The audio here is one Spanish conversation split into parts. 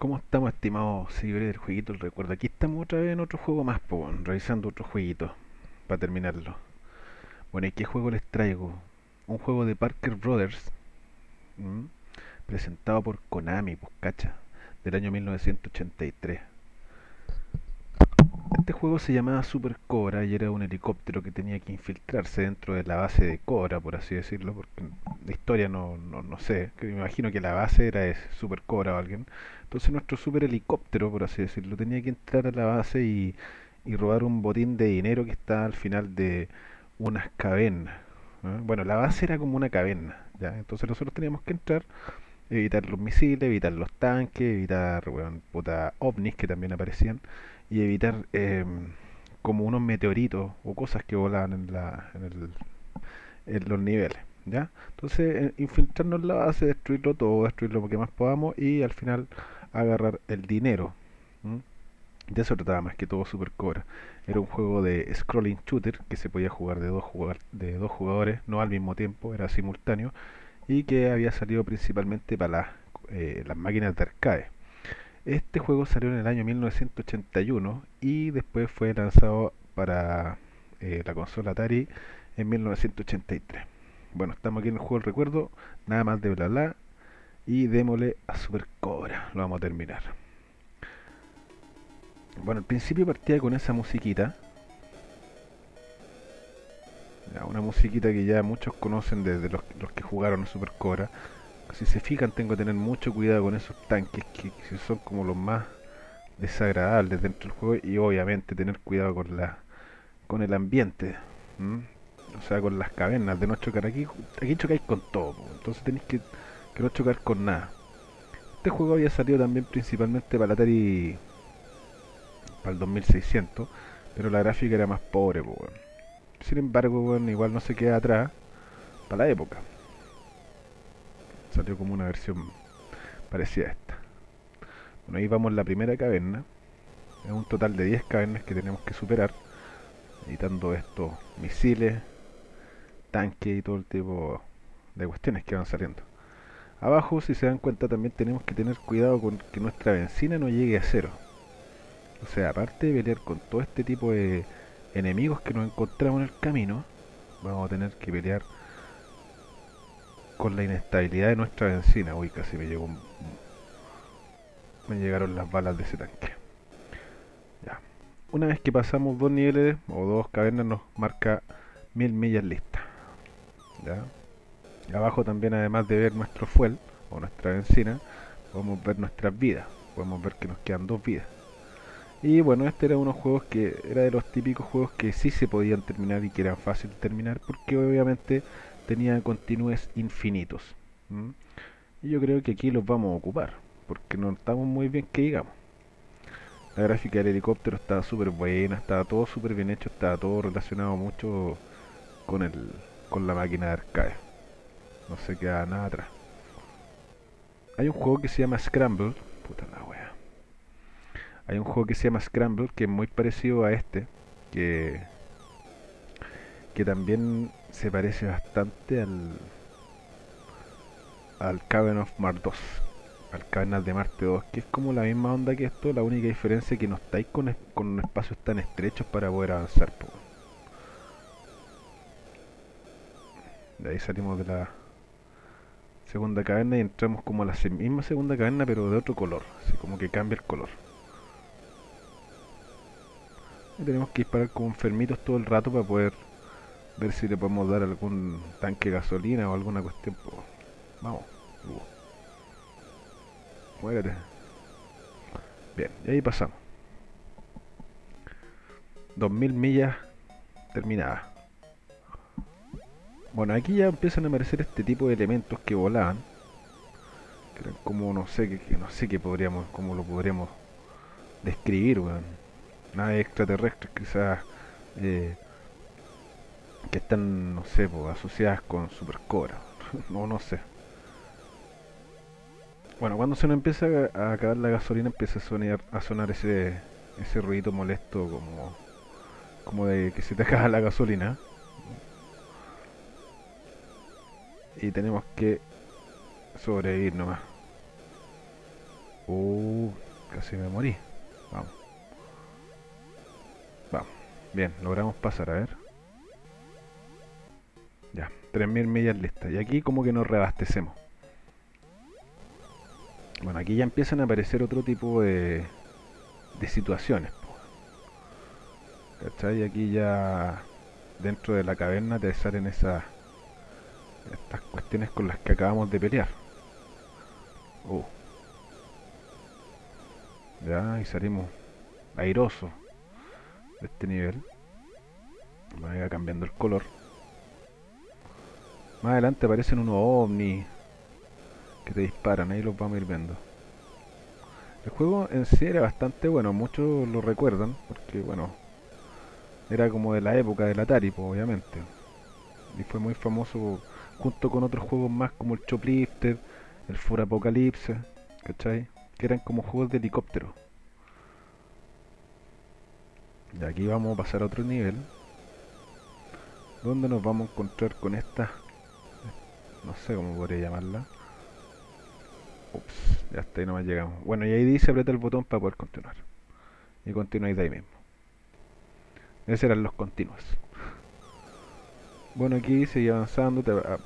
¿Cómo estamos, estimados seguidores del jueguito El Recuerdo? Aquí estamos otra vez en otro juego más, po, revisando otro jueguito para terminarlo. Bueno, ¿y qué juego les traigo? Un juego de Parker Brothers, ¿m? presentado por Konami, pues cacha, del año 1983. Este juego se llamaba Super Cobra y era un helicóptero que tenía que infiltrarse dentro de la base de Cobra, por así decirlo, porque la historia no, no, no sé, me imagino que la base era de Super Cobra o alguien. Entonces nuestro super helicóptero, por así decirlo, tenía que entrar a la base y, robar un botín de dinero que está al final de unas cavernas. ¿eh? Bueno, la base era como una caverna, ¿ya? Entonces nosotros teníamos que entrar, evitar los misiles, evitar los tanques, evitar, weón, puta, ovnis que también aparecían y evitar eh, como unos meteoritos o cosas que volaban en, la, en, el, en los niveles. ¿Ya? Entonces, eh, infiltrarnos en la base, destruirlo todo, destruir lo que más podamos y al final agarrar el dinero. De eso trataba más que todo Super Cobra. Era un juego de scrolling shooter que se podía jugar de dos, jugar, de dos jugadores, no al mismo tiempo, era simultáneo, y que había salido principalmente para las, eh, las máquinas de arcade. Este juego salió en el año 1981 y después fue lanzado para eh, la consola Atari en 1983. Bueno, estamos aquí en el juego del recuerdo, nada más de bla bla, y démosle a Super Cobra, lo vamos a terminar. Bueno, al principio partía con esa musiquita, una musiquita que ya muchos conocen desde los, los que jugaron Super Cobra. Si se fijan, tengo que tener mucho cuidado con esos tanques que, son como los más desagradables dentro del juego y obviamente tener cuidado con la con el ambiente. o sea, con las cavernas de no chocar aquí, aquí chocáis con todo, entonces tenéis que, que no chocar con nada. Este juego había salido también principalmente para la Atari para el 2600, pero la gráfica era más pobre. Sin embargo, igual no se queda atrás para la época. Salió como una versión parecida a esta. Bueno, ahí vamos la primera caverna. Es un total de 10 cavernas que tenemos que superar, evitando estos misiles, tanque y todo el tipo de cuestiones que van saliendo. Abajo, si se dan cuenta, también tenemos que tener cuidado con que nuestra benzina no llegue a cero. O sea, aparte de pelear con todo este tipo de enemigos que nos encontramos en el camino, vamos a tener que pelear con la inestabilidad de nuestra benzina. Uy, casi me llegó un... Me llegaron las balas de ese tanque. Ya. Una vez que pasamos dos niveles o dos cavernas nos marca mil millas listas. ¿ya? Y abajo también además de ver nuestro fuel o nuestra benzina, podemos ver nuestras vidas. Podemos ver que nos quedan dos vidas. Y bueno, este era unos juegos que era de los típicos juegos que sí se podían terminar y que eran fácil de terminar porque obviamente tenía continúes infinitos. Y yo creo que aquí los vamos a ocupar porque no estamos muy bien que digamos. La gráfica del helicóptero estaba súper buena, estaba todo súper bien hecho, estaba todo relacionado mucho con el con la máquina de arcade. No se queda nada atrás. Hay un juego que se llama Scramble. Puta la wea. Hay un juego que se llama Scramble que es muy parecido a este. Que. Que también se parece bastante al. Al Cavern of Mars 2. Al Cavernas de Marte 2. Que es como la misma onda que esto. La única diferencia es que no estáis con, con espacios tan estrechos para poder avanzar. De ahí salimos de la segunda caverna y entramos como a la misma segunda caverna pero de otro color, así como que cambia el color. Y tenemos que disparar como enfermitos todo el rato para poder ver si le podemos dar algún tanque de gasolina o alguna cuestión. Vamos. Muérete. Bien, y ahí pasamos. 2000 millas terminadas. Bueno, aquí ya empiezan a aparecer este tipo de elementos que volaban. Que eran como, no sé, que, que no sé qué podríamos, cómo lo podríamos describir, weón. Naves extraterrestres quizás eh, que están, no sé, pues, asociadas con Super Cobra. no, no sé. Bueno, cuando se nos empieza a a acabar la gasolina empieza a sonar, a sonar ese, ese ruido molesto como, como de que se te acaba la gasolina. y tenemos que sobrevivir nomás. Uh, casi me morí. Vamos. Vamos. Bien, logramos pasar, a ver. Ya, 3.000 millas listas. Y aquí como que nos reabastecemos. Bueno, aquí ya empiezan a aparecer otro tipo de, de situaciones. ¿Cachai? Aquí ya dentro de la caverna te salen esas estas cuestiones con las que acabamos de pelear. Uh. Ya, y salimos airosos de este nivel. Va cambiando el color. Más adelante aparecen unos ovnis que te disparan, ahí los vamos a ir viendo. El juego en sí era bastante bueno, muchos lo recuerdan, porque bueno, era como de la época del Atari, pues, obviamente. Y fue muy famoso junto con otros juegos más como el Choplifter, el For Apocalypse, ¿cachai? Que eran como juegos de helicóptero. Y aquí vamos a pasar a otro nivel. Donde nos vamos a encontrar con esta... No sé cómo podría llamarla. Ups, ya está ahí nomás llegamos. Bueno, y ahí dice aprieta el botón para poder continuar. Y continuáis de ahí mismo. Esos eran los continuos. Bueno, aquí sigue avanzando.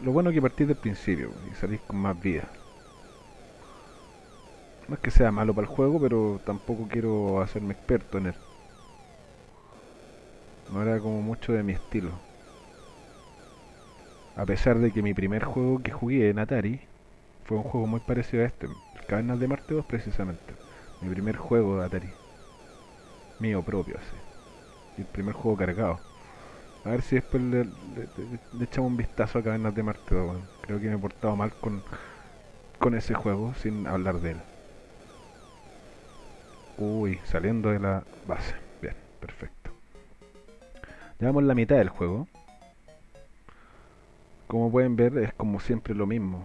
lo bueno es que partís del principio y salís con más vida. No es que sea malo para el juego, pero tampoco quiero hacerme experto en él. No era como mucho de mi estilo. A pesar de que mi primer juego que jugué en Atari fue un juego muy parecido a este, Cavernas de Marte 2 precisamente. Mi primer juego de Atari. Mío propio, así. Y el primer juego cargado. A ver si después le, echamos un vistazo a Cavernas de Marte 2. Creo que me he portado mal con, con ese juego sin hablar de él. Uy, saliendo de la base. Bien, perfecto. Llevamos la mitad del juego. Como pueden ver, es como siempre lo mismo.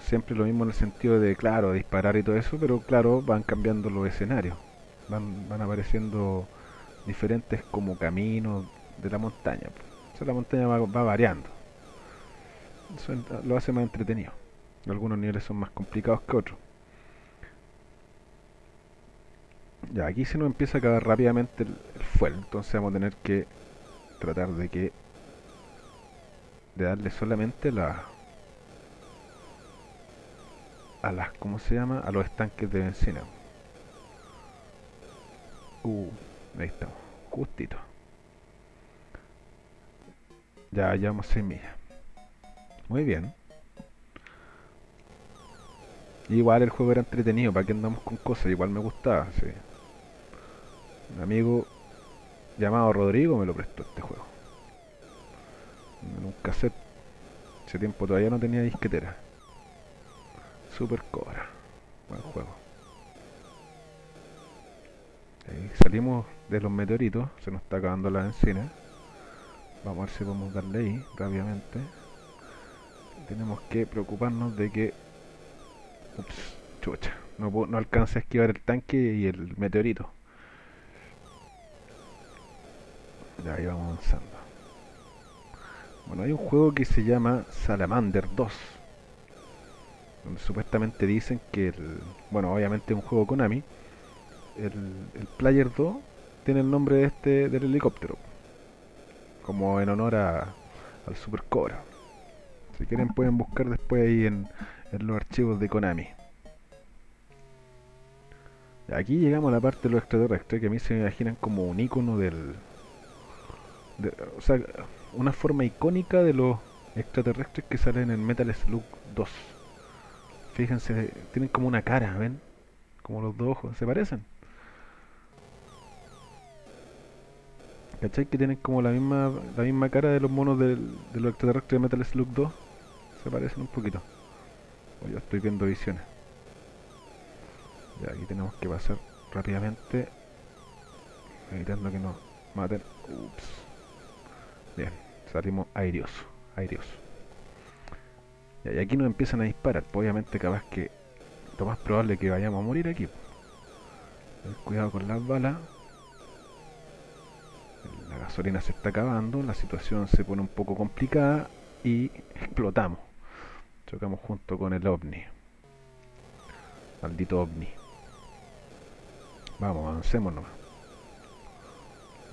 Siempre lo mismo en el sentido de, claro, disparar y todo eso, pero claro, van cambiando los escenarios. Van, van apareciendo diferentes como caminos de la montaña. O sea, la montaña va, variando. Eso lo hace más entretenido. Algunos niveles son más complicados que otros. Ya, aquí se nos empieza a acabar rápidamente el, fuel, entonces vamos a tener que tratar de que de darle solamente la a las, ¿cómo se llama? A los estanques de benzina. Uh, Ahí estamos, justito. Ya llevamos 6 millas. Muy bien. Igual el juego era entretenido, para que andamos con cosas, igual me gustaba, sí. Un amigo llamado Rodrigo me lo prestó este juego. En un cassette. Ese tiempo todavía no tenía disquetera. Super Cobra. Buen juego. salimos de los meteoritos, se nos está acabando la encina. Vamos a ver si podemos darle ahí rápidamente. Tenemos que preocuparnos de que... Ups, chucha. No, no alcance a esquivar el tanque y el meteorito. Ya, ahí vamos avanzando. Bueno, hay un juego que se llama Salamander 2. Donde supuestamente dicen que el... Bueno, obviamente es un juego Konami el, Player 2 tiene el nombre de este del helicóptero. Como en honor a, al Super Cobra. Si quieren pueden buscar después ahí en, los archivos de Konami. Aquí llegamos a la parte de los extraterrestres que a mí se me imaginan como un icono del... o sea, una forma icónica de los extraterrestres que salen en Metal Slug 2. Fíjense, tienen como una cara, ¿ven? Como los dos ojos, ¿se parecen? ¿Cachai? Que tienen como la misma la misma cara de los monos de los extraterrestres de Metal Slug 2. Se parecen un poquito. O yo estoy viendo visiones. Ya, aquí tenemos que pasar rápidamente. Evitando que nos maten. Ups. Bien, salimos airioso. Airioso. y aquí nos empiezan a disparar. Pues obviamente capaz que lo más probable es que vayamos a morir aquí. Cuidado con las balas la gasolina se está acabando, la situación se pone un poco complicada y explotamos. Chocamos junto con el ovni. Maldito ovni. Vamos, avancemos nomás.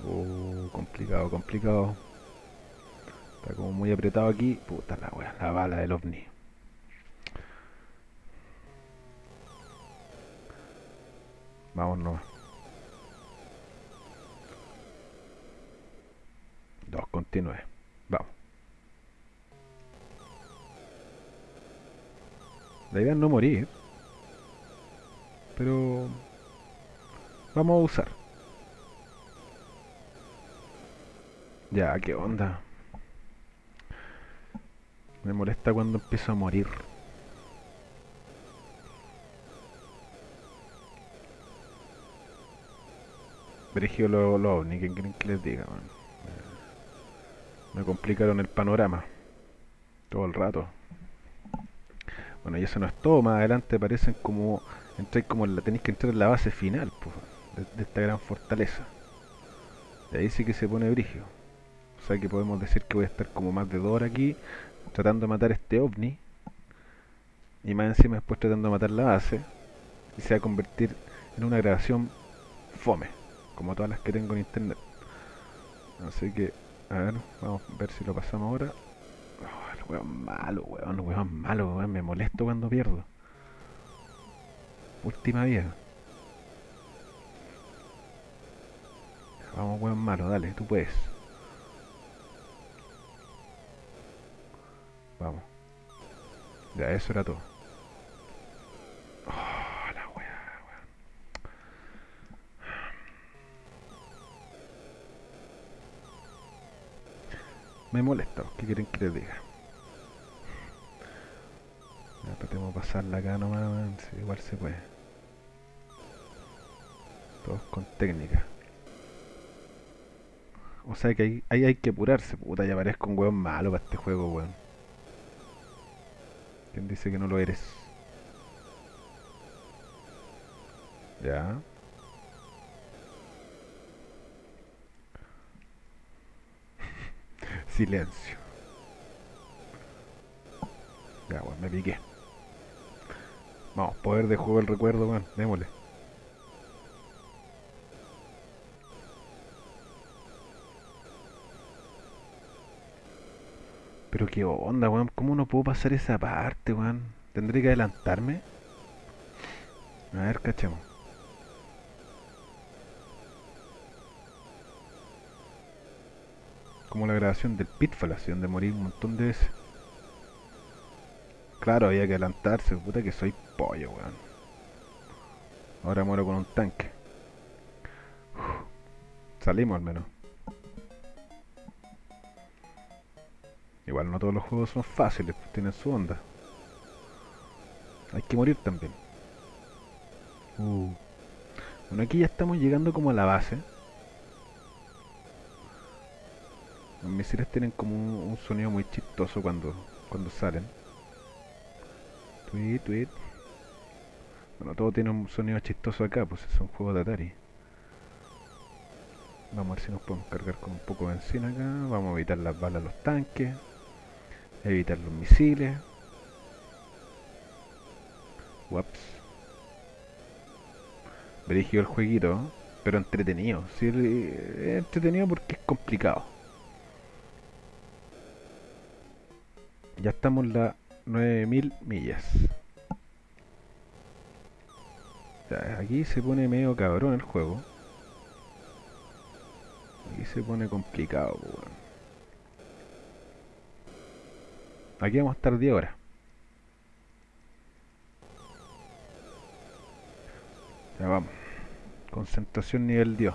Uh, complicado, complicado. Está como muy apretado aquí. Puta la wea, la bala del ovni. Vamos nomás. Dos, continúe. Vamos. La idea es no morir. Pero... Vamos a usar. Ya, qué onda. Me molesta cuando empiezo a morir. Brigio lo, lo ovni, ¿qué quieren que les diga? Me complicaron el panorama. Todo el rato. Bueno, y eso no es todo, más adelante aparecen como... Entráis como la, tenéis que entrar en la base final, pues, de, de esta gran fortaleza. De ahí sí que se pone brigio. O sea que podemos decir que voy a estar como más de dos horas aquí tratando de matar este ovni. Y más encima después tratando de matar la base. Y se va a convertir en una grabación fome. Como todas las que tengo en internet. Así que, a ver, vamos a ver si lo pasamos ahora. Oh, el weón malo, weón, weón malo, weón. Me molesto cuando pierdo. Última vida. Vamos, weón malo, dale, tú puedes. Ya, eso era todo. Oh, la weón. Me molesta, ¿qué quieren que les diga? Ya, tratemos de pasarla acá nomás. Sí, igual se puede. Todos con técnica. O sea que ahí, ahí hay que apurarse, puta, ya parezco un weón malo para este juego, weón. ¿Quién dice que no lo eres? Ya. Silencio. Ya, weón, me piqué. Vamos, poder de juego el recuerdo, weón. Démosle. Qué onda, weón. ¿Cómo no puedo pasar esa parte, weón? ¿Tendré que adelantarme? A ver, cachemos. Como la grabación del Pitfall, así donde morí un montón de veces. Claro, había que adelantarse. Puta que soy pollo, weón. Ahora muero con un tanque. Salimos al menos. Igual no todos los juegos son fáciles, pues tienen su onda. Hay que morir también. Uh. Bueno, aquí ya estamos llegando como a la base. Los misiles tienen como un, sonido muy chistoso cuando, cuando salen. Tweet, tweet. Bueno, todo tiene un sonido chistoso acá, pues es un juego de Atari. Vamos a ver si nos podemos cargar con un poco de benzina acá. Vamos a evitar las balas a los tanques. Evitar los misiles. Waps. Dirigido el jueguito, pero entretenido. Entretenido porque es complicado. Ya estamos en las 9000 millas. Aquí se pone medio cabrón el juego. Aquí se pone complicado, weón. Aquí vamos a estar 10 horas. Ya vamos. Concentración nivel Dios.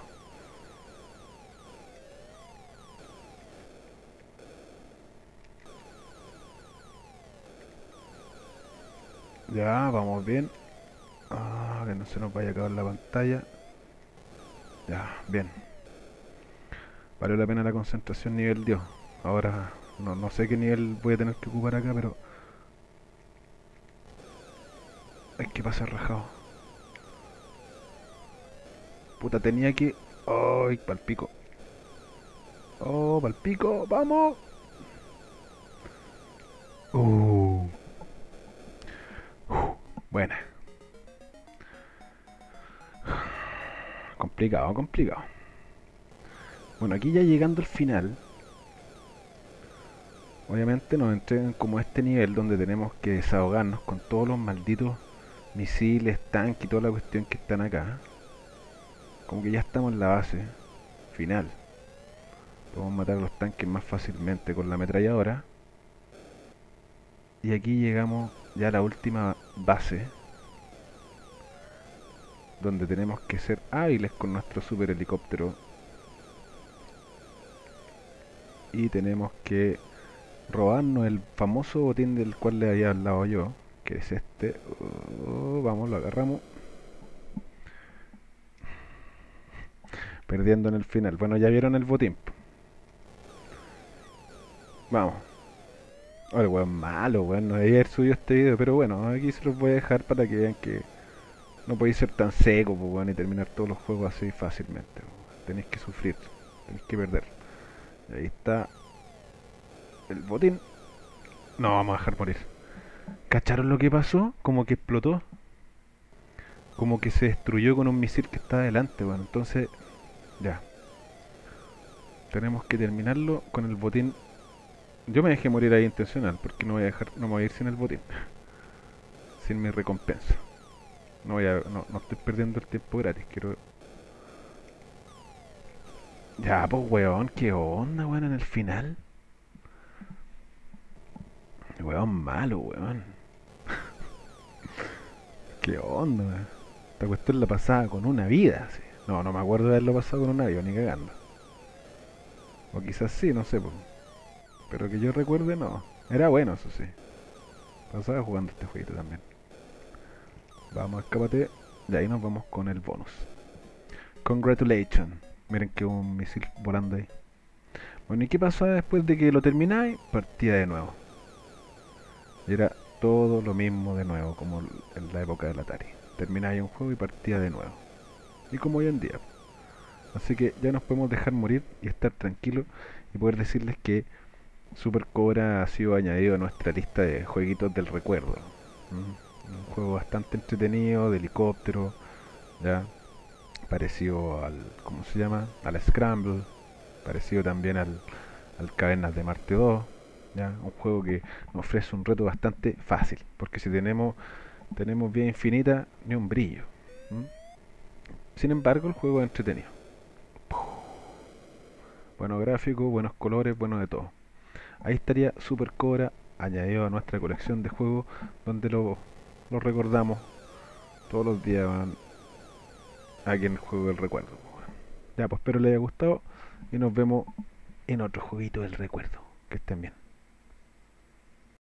Ya, vamos bien. Ah, que no se nos vaya a acabar la pantalla. Ya, bien. Valió la pena la concentración nivel Dios. Ahora no, no sé qué nivel voy a tener que ocupar acá, pero... Hay que pasar rajado. Puta, tenía que... ¡Ay, palpico! ¡Oh, palpico! ¡Vamos! Uh. Uh, buena. Complicado, complicado. Bueno, aquí ya llegando al final obviamente nos entregan como este nivel donde tenemos que desahogarnos con todos los malditos misiles, tanques y toda la cuestión que están acá. Como que ya estamos en la base final. Podemos matar a los tanques más fácilmente con la ametralladora. Y aquí llegamos ya a la última base. Donde tenemos que ser hábiles con nuestro super helicóptero. Y tenemos que robarnos el famoso botín del cual le había hablado yo. Que es este. Oh, vamos, lo agarramos. Perdiendo en el final. Bueno, ya vieron el botín. Vamos. Ahora, weón, malo, weón. No debía haber subido este video, pero bueno, aquí se los voy a dejar para que vean que no podéis ser tan seco, pues, weón, y terminar todos los juegos así fácilmente. Tenéis que sufrir, tenéis que perder. ahí está el botín. No, vamos a dejar morir. ¿Cacharon lo que pasó? Como que explotó. Como que se destruyó con un misil que está adelante, bueno. Entonces, ya. Tenemos que terminarlo con el botín yo me dejé morir ahí intencional, porque no voy a dejar, no me voy a ir sin el botín. Sin mi recompensa. No voy a, no, no estoy perdiendo el tiempo gratis, quiero... Ya, pues weón, qué onda, weón, en el final. Weón malo, weón. qué onda, weón. Esta cuestión la pasaba con una vida, así. No, no me acuerdo de haberlo pasado con una vida, ni cagando. O quizás sí, no sé. Pero que yo recuerde, no. Era bueno, eso sí. Pasaba jugando este jueguito también. Vamos, escápate. Y ahí nos vamos con el bonus. Congratulations. Miren que un misil volando ahí. Bueno, ¿y qué pasaba después de que lo termináis? Partía de nuevo. Y era todo lo mismo de nuevo, como en la época del Atari. Termináis un juego y partía de nuevo. Y como hoy en día. Así que ya nos podemos dejar morir y estar tranquilos y poder decirles que Super Cobra ha sido añadido a nuestra lista de jueguitos del recuerdo. Un juego bastante entretenido, de helicóptero, ya parecido al, ¿cómo se llama? Al Scramble, parecido también al, al Cavernas de Marte 2, un juego que nos ofrece un reto bastante fácil, porque si tenemos tenemos vía infinita, ni un brillo. Sin embargo, el juego es entretenido. Buenos gráficos, buenos colores, bueno de todo. Ahí estaría Super Cobra añadido a nuestra colección de juegos donde lo, lo recordamos todos los días aquí en el juego del recuerdo. Ya, pues espero les haya gustado y nos vemos en otro jueguito del recuerdo. Que estén bien.